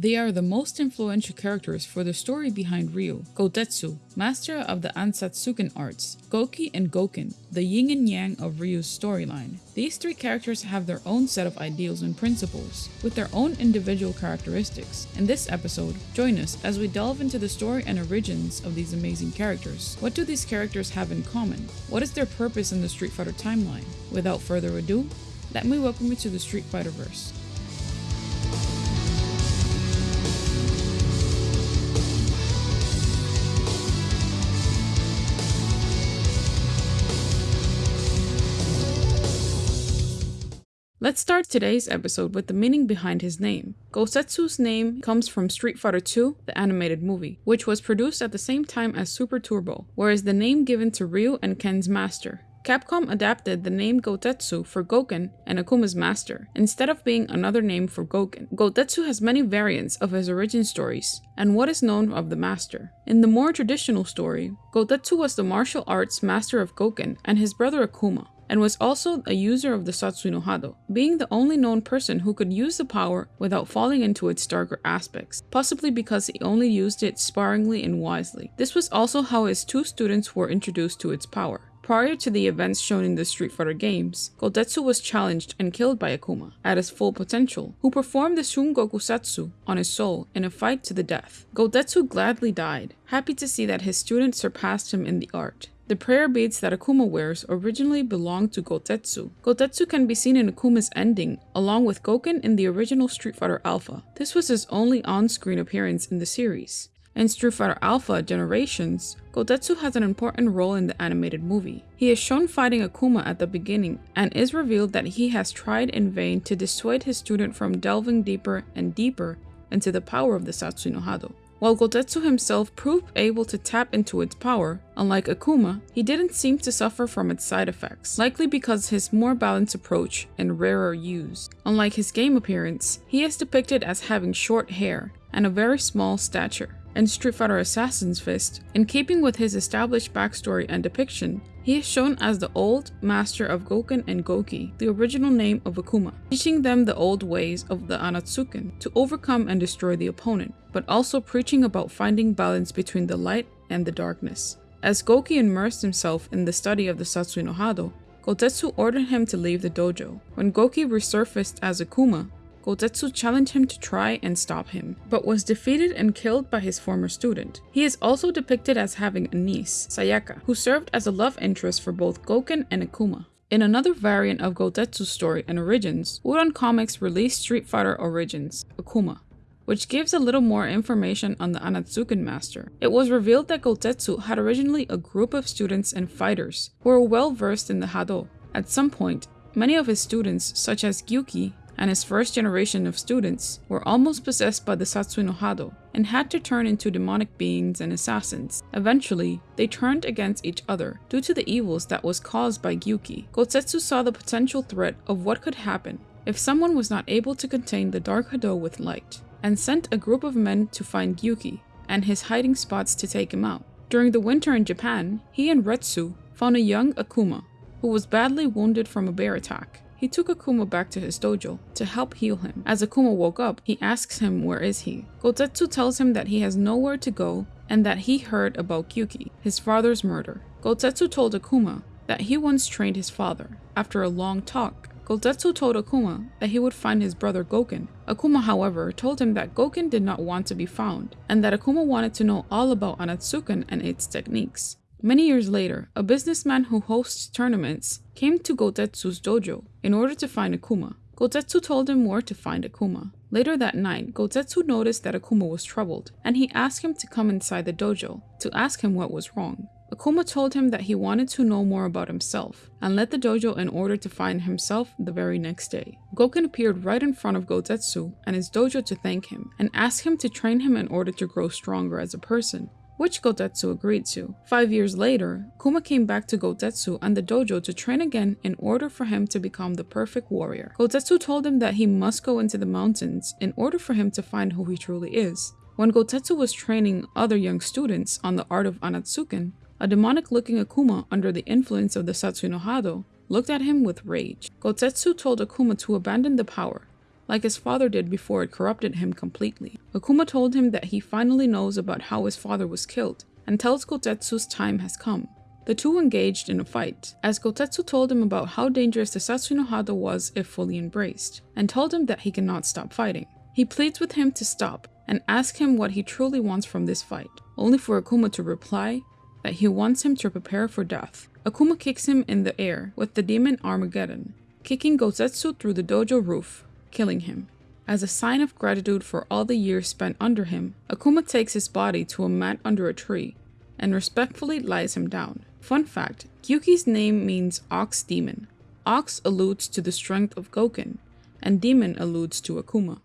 They are the most influential characters for the story behind Ryu, Gotetsu, master of the Ansatsuken arts, Goki and Goken, the yin and yang of Ryu's storyline. These three characters have their own set of ideals and principles, with their own individual characteristics. In this episode, join us as we delve into the story and origins of these amazing characters. What do these characters have in common? What is their purpose in the Street Fighter timeline? Without further ado, let me welcome you to the Street Fighter Let's start today's episode with the meaning behind his name. Gotetsu's name comes from Street Fighter II, the animated movie, which was produced at the same time as Super Turbo, whereas the name given to Ryu and Ken's master. Capcom adapted the name Gotetsu for Goken and Akuma's master, instead of being another name for Goken. Gotetsu has many variants of his origin stories, and what is known of the master. In the more traditional story, Gotetsu was the martial arts master of Goken and his brother Akuma and was also a user of the Satsui no Hado, being the only known person who could use the power without falling into its darker aspects, possibly because he only used it sparingly and wisely. This was also how his two students were introduced to its power. Prior to the events shown in the Street Fighter games, Gotetsu was challenged and killed by Akuma at his full potential, who performed the Shungoku Satsu on his soul in a fight to the death. Gotetsu gladly died, happy to see that his student surpassed him in the art. The prayer beads that Akuma wears originally belonged to Gotetsu. Gotetsu can be seen in Akuma's ending, along with Goken in the original Street Fighter Alpha. This was his only on-screen appearance in the series. In Street Fighter Alpha Generations, Gotetsu has an important role in the animated movie. He is shown fighting Akuma at the beginning, and is revealed that he has tried in vain to dissuade his student from delving deeper and deeper into the power of the Satsui no Hado. While Gotetsu himself proved able to tap into its power, unlike Akuma, he didn't seem to suffer from its side effects, likely because his more balanced approach and rarer use. Unlike his game appearance, he is depicted as having short hair and a very small stature. In Street Fighter Assassin's Fist, in keeping with his established backstory and depiction, he is shown as the old master of Goken and Goki, the original name of Akuma, teaching them the old ways of the Ansatsuken to overcome and destroy the opponent, but also preaching about finding balance between the light and the darkness. As Goki immersed himself in the study of the Satsui no Hado, Gotetsu ordered him to leave the dojo. When Goki resurfaced as Akuma, Gotetsu challenged him to try and stop him, but was defeated and killed by his former student. He is also depicted as having a niece, Sayaka, who served as a love interest for both Goken and Akuma. In another variant of Gotetsu's story and origins, Udon Comics released Street Fighter Origins, Akuma, which gives a little more information on the Ansatsuken master. It was revealed that Gotetsu had originally a group of students and fighters who were well versed in the Hado. At some point, many of his students, such as Gyuki, and his first generation of students were almost possessed by the Satsui no Hado and had to turn into demonic beings and assassins. Eventually, they turned against each other due to the evils that was caused by Gyuki. Gotetsu saw the potential threat of what could happen if someone was not able to contain the Dark Hado with light, and sent a group of men to find Gyuki and his hiding spots to take him out. During the winter in Japan, he and Retsu found a young Akuma who was badly wounded from a bear attack. He took Akuma back to his dojo to help heal him. As Akuma woke up, he asks him where is he. Gotetsu tells him that he has nowhere to go and that he heard about Gyuki, his father's murder. Gotetsu told Akuma that he once trained his father. After a long talk, Gotetsu told Akuma that he would find his brother Goken. Akuma, however, told him that Goken did not want to be found, and that Akuma wanted to know all about Ansatsuken and its techniques. Many years later, a businessman who hosts tournaments came to Gotetsu's dojo in order to find Akuma. Gotetsu told him where to find Akuma. Later that night, Gotetsu noticed that Akuma was troubled, and he asked him to come inside the dojo to ask him what was wrong. Akuma told him that he wanted to know more about himself, and left the dojo in order to find himself the very next day. Goken appeared right in front of Gotetsu and his dojo to thank him, and asked him to train him in order to grow stronger as a person which Gotetsu agreed to. Five years later, Kuma came back to Gotetsu and the dojo to train again in order for him to become the perfect warrior. Gotetsu told him that he must go into the mountains in order for him to find who he truly is. When Gotetsu was training other young students on the art of Ansatsuken, a demonic-looking Akuma under the influence of the Satsui no Hado looked at him with rage. Gotetsu told Akuma to abandon the power, like his father did before it corrupted him completely. Akuma told him that he finally knows about how his father was killed, and tells Gotetsu's time has come. The two engaged in a fight, as Gotetsu told him about how dangerous the Satsui no Hado was if fully embraced, and told him that he cannot stop fighting. He pleads with him to stop, and asks him what he truly wants from this fight, only for Akuma to reply that he wants him to prepare for death. Akuma kicks him in the air with the demon Armageddon, kicking Gotetsu through the dojo roof, killing him. As a sign of gratitude for all the years spent under him, Akuma takes his body to a mat under a tree and respectfully lies him down. Fun fact, Gyuki's name means ox demon. Ox alludes to the strength of Goken, and demon alludes to Akuma.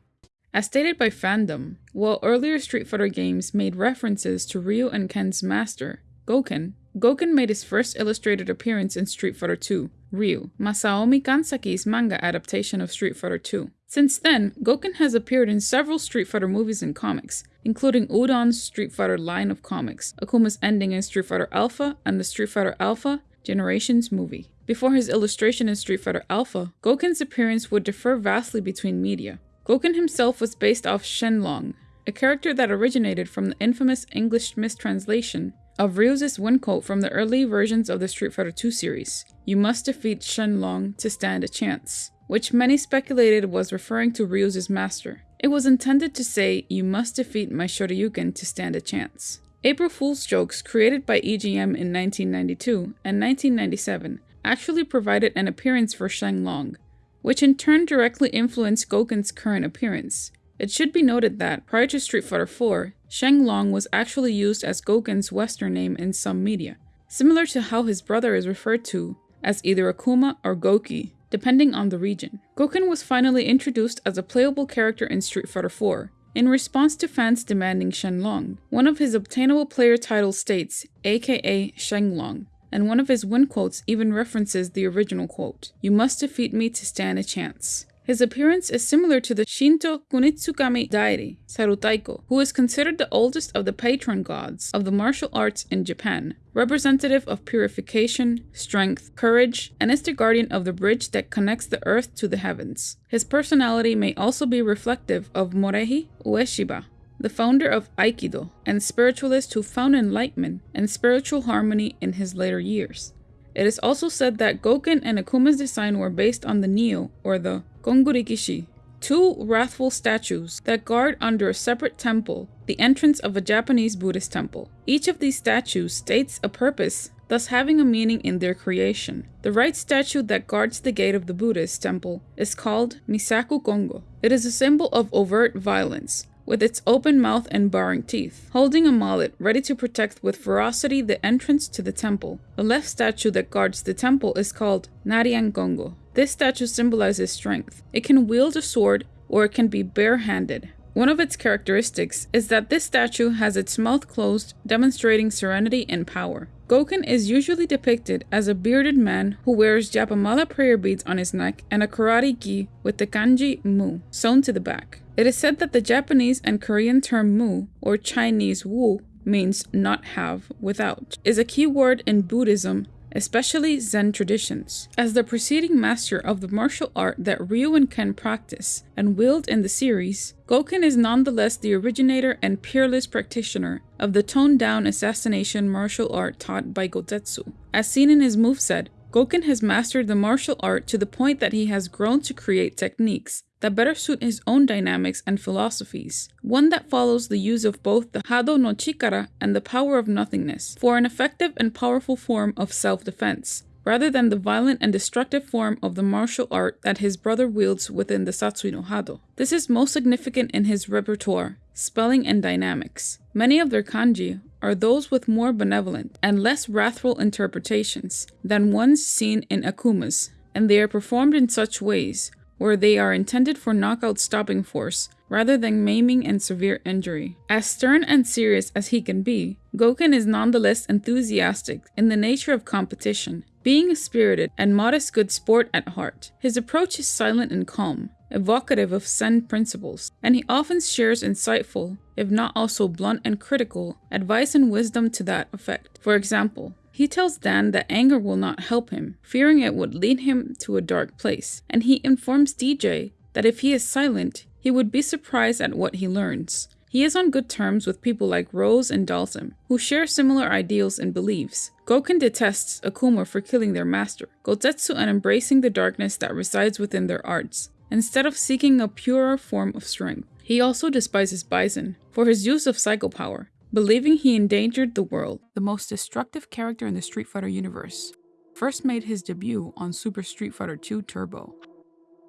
As stated by fandom, while earlier Street Fighter games made references to Ryu and Ken's master, Goken, Goken made his first illustrated appearance in Street Fighter II, Ryu, Masaomi Kanzaki's manga adaptation of Street Fighter II. Since then, Goken has appeared in several Street Fighter movies and comics, including Udon's Street Fighter line of comics, Akuma's ending in Street Fighter Alpha, and the Street Fighter Alpha Generations movie. Before his illustration in Street Fighter Alpha, Goken's appearance would differ vastly between media. Goken himself was based off Shenlong, a character that originated from the infamous English mistranslation of Ryu's win quote from the early versions of the Street Fighter II series You must defeat Shenlong to stand a chance, which many speculated was referring to Ryu's master. It was intended to say, You must defeat my Shoryuken to stand a chance. April Fool's jokes created by EGM in 1992 and 1997 actually provided an appearance for Shenlong, which in turn directly influenced Goken's current appearance. It should be noted that, prior to Street Fighter IV, Shenlong was actually used as Goken's Western name in some media, similar to how his brother is referred to as either Akuma or Goki, depending on the region. Goken was finally introduced as a playable character in Street Fighter IV, in response to fans demanding Shenlong. One of his obtainable player titles states, aka Shenlong, and one of his win quotes even references the original quote, You must defeat me to stand a chance. His appearance is similar to the Shinto Kunitsukami deity, Sarutahiko, who is considered the oldest of the patron gods of the martial arts in Japan, representative of purification, strength, courage, and is the guardian of the bridge that connects the earth to the heavens. His personality may also be reflective of Morihei Ueshiba, the founder of Aikido and spiritualist who found enlightenment and spiritual harmony in his later years. It is also said that Goken and Akuma's design were based on the Nio, or the Kongorikishi, two wrathful statues that guard under a separate temple the entrance of a Japanese Buddhist temple. Each of these statues states a purpose, thus having a meaning in their creation. The right statue that guards the gate of the Buddhist temple is called Misshaku Kongo. It is a symbol of overt violence, with its open mouth and baring teeth, holding a mallet ready to protect with ferocity the entrance to the temple. The left statue that guards the temple is called Naraen Kongo. This statue symbolizes strength. It can wield a sword or it can be barehanded. One of its characteristics is that this statue has its mouth closed, demonstrating serenity and power. Goken is usually depicted as a bearded man who wears Japamala prayer beads on his neck and a karate gi with the kanji mu sewn to the back. It is said that the Japanese and Korean term mu, or Chinese wu, means not have, without, is a key word in Buddhism, especially Zen traditions. As the preceding master of the martial art that Ryu and Ken practice and wield in the series, Goken is nonetheless the originator and peerless practitioner of the toned down assassination martial art taught by Gotetsu. As seen in his moveset, Goken has mastered the martial art to the point that he has grown to create techniques that better suit his own dynamics and philosophies, one that follows the use of both the Hado no Chikara and the power of nothingness for an effective and powerful form of self-defense, rather than the violent and destructive form of the martial art that his brother wields within the Satsui no Hado. This is most significant in his repertoire, spelling and dynamics. Many of their kanji are those with more benevolent and less wrathful interpretations than ones seen in Akuma's, and they are performed in such ways where they are intended for knockout stopping force rather than maiming and severe injury. As stern and serious as he can be, Goken is nonetheless enthusiastic in the nature of competition, being a spirited and modest good sport at heart. His approach is silent and calm, evocative of Zen principles, and he often shares insightful, if not also blunt and critical, advice and wisdom to that effect. For example, he tells Dan that anger will not help him, fearing it would lead him to a dark place, and he informs DJ that if he is silent, he would be surprised at what he learns. He is on good terms with people like Rose and Dhalsim, who share similar ideals and beliefs. Goken detests Akuma for killing their master, Gotetsu and embracing the darkness that resides within their arts, instead of seeking a purer form of strength. He also despises Bison for his use of psycho power, believing he endangered the world. The most destructive character in the Street Fighter universe first made his debut on Super Street Fighter II Turbo,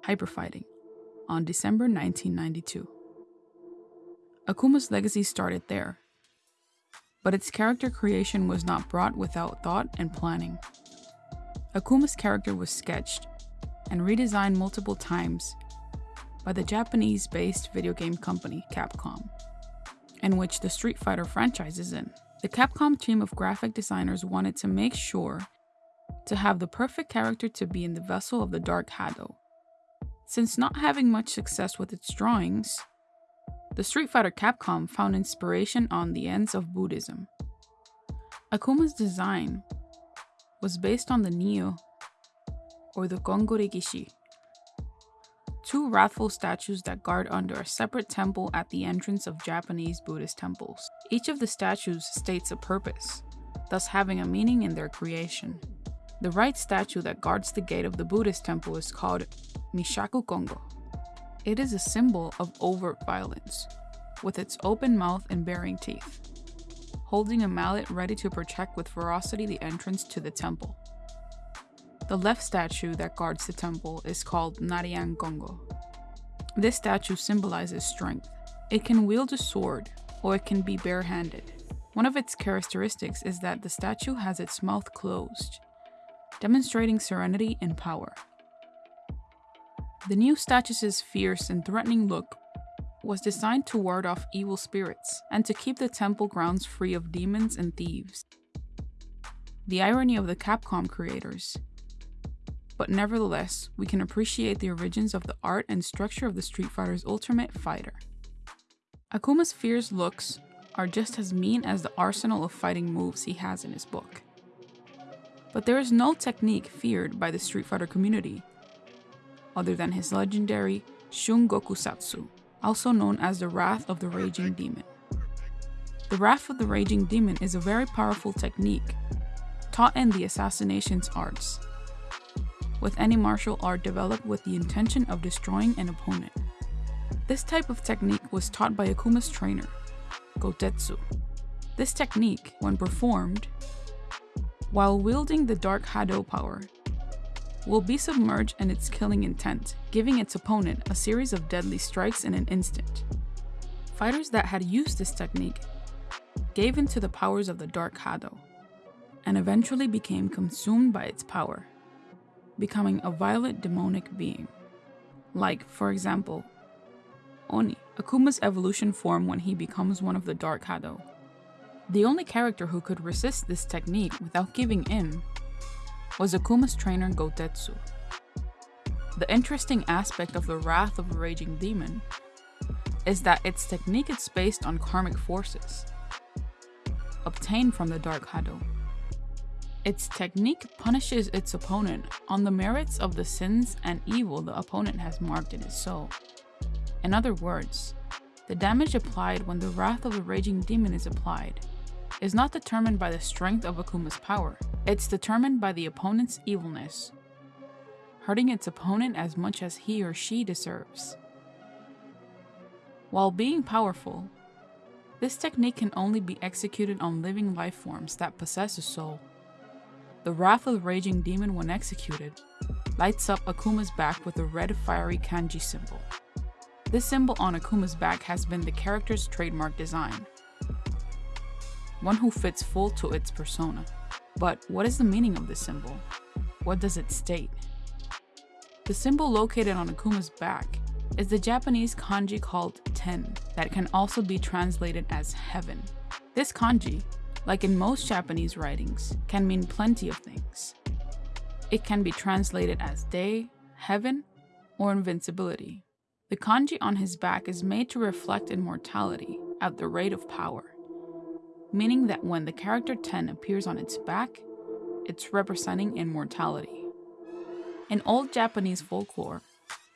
Hyperfighting, on December 1992. Akuma's legacy started there, but its character creation was not brought without thought and planning. Akuma's character was sketched and redesigned multiple times by the Japanese based video game company Capcom, in which the Street Fighter franchise is in. The Capcom team of graphic designers wanted to make sure to have the perfect character to be in the vessel of the Dark Hado. Since not having much success with its drawings, the Street Fighter Capcom found inspiration on the ends of Buddhism. Akuma's design was based on the Nio, or the Kongorikishi, two wrathful statues that guard under a separate temple at the entrance of Japanese Buddhist temples. Each of the statues states a purpose, thus having a meaning in their creation. The right statue that guards the gate of the Buddhist temple is called Misshaku Kongo. It is a symbol of overt violence, with its open mouth and baring teeth, holding a mallet ready to protect with ferocity the entrance to the temple. The left statue that guards the temple is called Naraen Kongo. This statue symbolizes strength. It can wield a sword, or it can be barehanded. One of its characteristics is that the statue has its mouth closed, demonstrating serenity and power. The new statue's fierce and threatening look was designed to ward off evil spirits and to keep the temple grounds free of demons and thieves. The irony of the Capcom creators. But nevertheless, we can appreciate the origins of the art and structure of the Street Fighter's Ultimate Fighter. Akuma's fierce looks are just as mean as the arsenal of fighting moves he has in his book. But there is no technique feared by the Street Fighter community other than his legendary Shungokusatsu, also known as the Wrath of the Raging Demon. The Wrath of the Raging Demon is a very powerful technique taught in the assassination's arts, with any martial art developed with the intention of destroying an opponent. This type of technique was taught by Akuma's trainer, Gotetsu. This technique, when performed, while wielding the Dark Hado power, will be submerged in its killing intent, giving its opponent a series of deadly strikes in an instant. Fighters that had used this technique gave in to the powers of the Dark Hado, and eventually became consumed by its power, becoming a violent demonic being. Like, for example, Oni, Akuma's evolution form when he becomes one of the Dark Hado. The only character who could resist this technique without giving in was Akuma's trainer Gotetsu. The interesting aspect of the Wrath of a Raging Demon is that its technique is based on karmic forces, obtained from the Dark Hado. Its technique punishes its opponent on the merits of the sins and evil the opponent has marked in his soul. In other words, the damage applied when the Wrath of the Raging Demon is applied is not determined by the strength of Akuma's power, it's determined by the opponent's evilness, hurting its opponent as much as he or she deserves. While being powerful, this technique can only be executed on living life forms that possess a soul. The Wrath of the Raging Demon, when executed, lights up Akuma's back with a red fiery kanji symbol. This symbol on Akuma's back has been the character's trademark design, one who fits full to its persona. But what is the meaning of this symbol? What does it state? The symbol located on Akuma's back is the Japanese kanji called ten that can also be translated as heaven. This kanji, like in most Japanese writings, can mean plenty of things. It can be translated as day, heaven, or invincibility. The kanji on his back is made to reflect immortality at the rate of power meaning that when the character 10 appears on its back, it's representing immortality. In old Japanese folklore,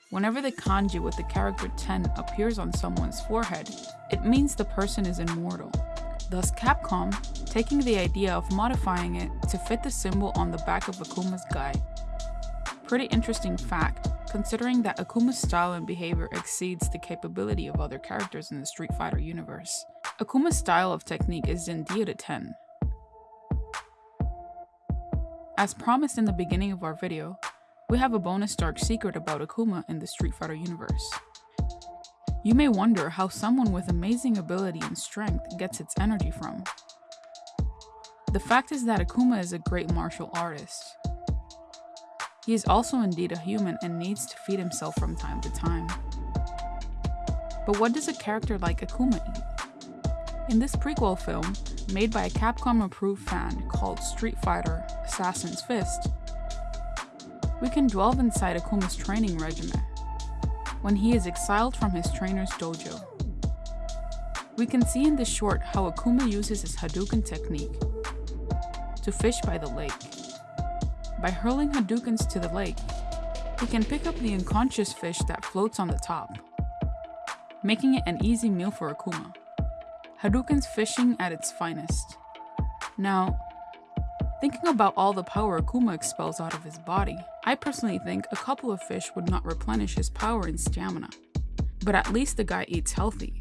Whenever the kanji with the character 10 appears on someone's forehead, it means the person is immortal. Thus Capcom, taking the idea of modifying it to fit the symbol on the back of Akuma's guy. Pretty interesting fact, considering that Akuma's style and behavior exceeds the capability of other characters in the Street Fighter universe. Akuma's style of technique is indeed a 10. As promised in the beginning of our video, we have a bonus dark secret about Akuma in the Street Fighter universe. You may wonder how someone with amazing ability and strength gets its energy from. The fact is that Akuma is a great martial artist. He is also indeed a human and needs to feed himself from time to time. But what does a character like Akuma eat? In this prequel film, made by a Capcom approved fan called Street Fighter Assassin's Fist, we can delve inside Akuma's training regimen when he is exiled from his trainer's dojo. We can see in this short how Akuma uses his Hadouken technique to fish by the lake. By hurling Hadoukens to the lake, he can pick up the unconscious fish that floats on the top, making it an easy meal for Akuma. Hadouken's fishing at its finest. Now, Thinking about all the power Akuma expels out of his body, I personally think a couple of fish would not replenish his power and stamina. But at least the guy eats healthy.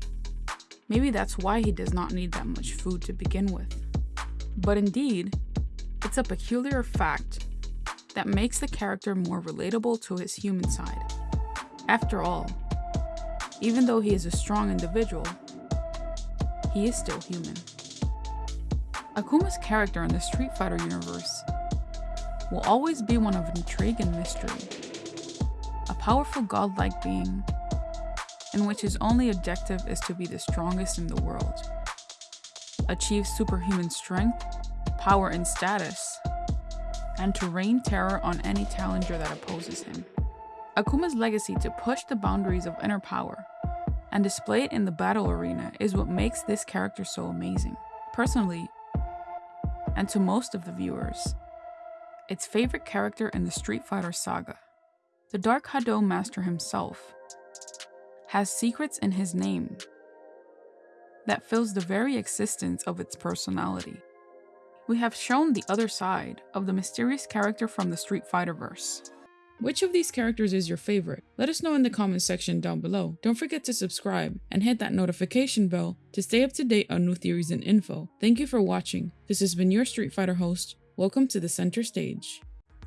Maybe that's why he does not need that much food to begin with. But indeed, it's a peculiar fact that makes the character more relatable to his human side. After all, even though he is a strong individual, he is still human. Akuma's character in the Street Fighter universe will always be one of intrigue and mystery. A powerful godlike being in which his only objective is to be the strongest in the world, achieve superhuman strength, power, and status, and to rain terror on any challenger that opposes him. Akuma's legacy to push the boundaries of inner power and display it in the battle arena is what makes this character so amazing. Personally, and to most of the viewers, its favorite character in the Street Fighter saga. The Dark Hado Master himself has secrets in his name that fills the very existence of its personality. We have shown the other side of the mysterious character from the Street Fighter verse. Which of these characters is your favorite? Let us know in the comment section down below. Don't forget to subscribe and hit that notification bell to stay up to date on new theories and info. Thank you for watching. This has been your Street Fighter host. Welcome to the center stage.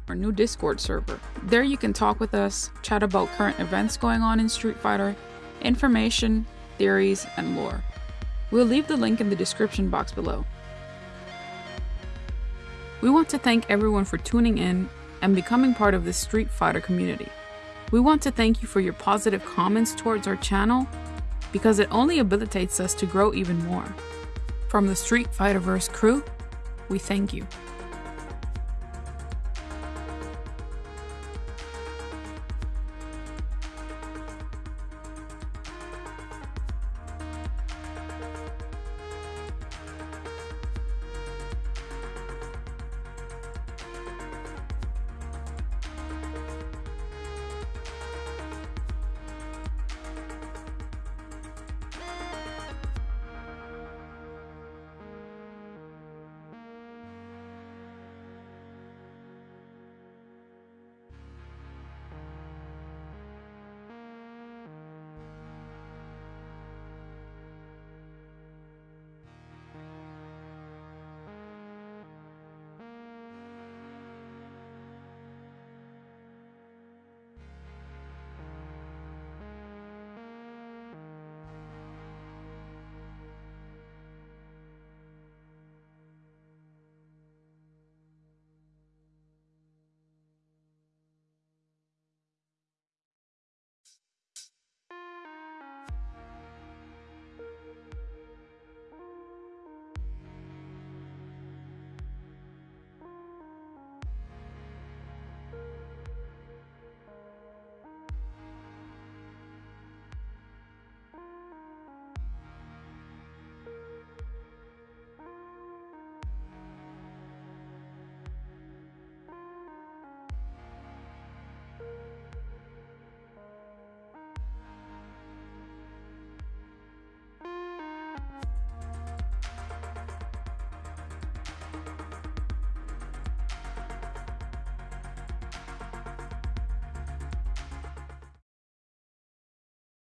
Our new Discord server. There you can talk with us, chat about current events going on in Street Fighter, information, theories, and lore. We'll leave the link in the description box below. We want to thank everyone for tuning in and becoming part of the Street Fighter community. We want to thank you for your positive comments towards our channel because it only habilitates us to grow even more. From the Street Fighterverse crew, we thank you.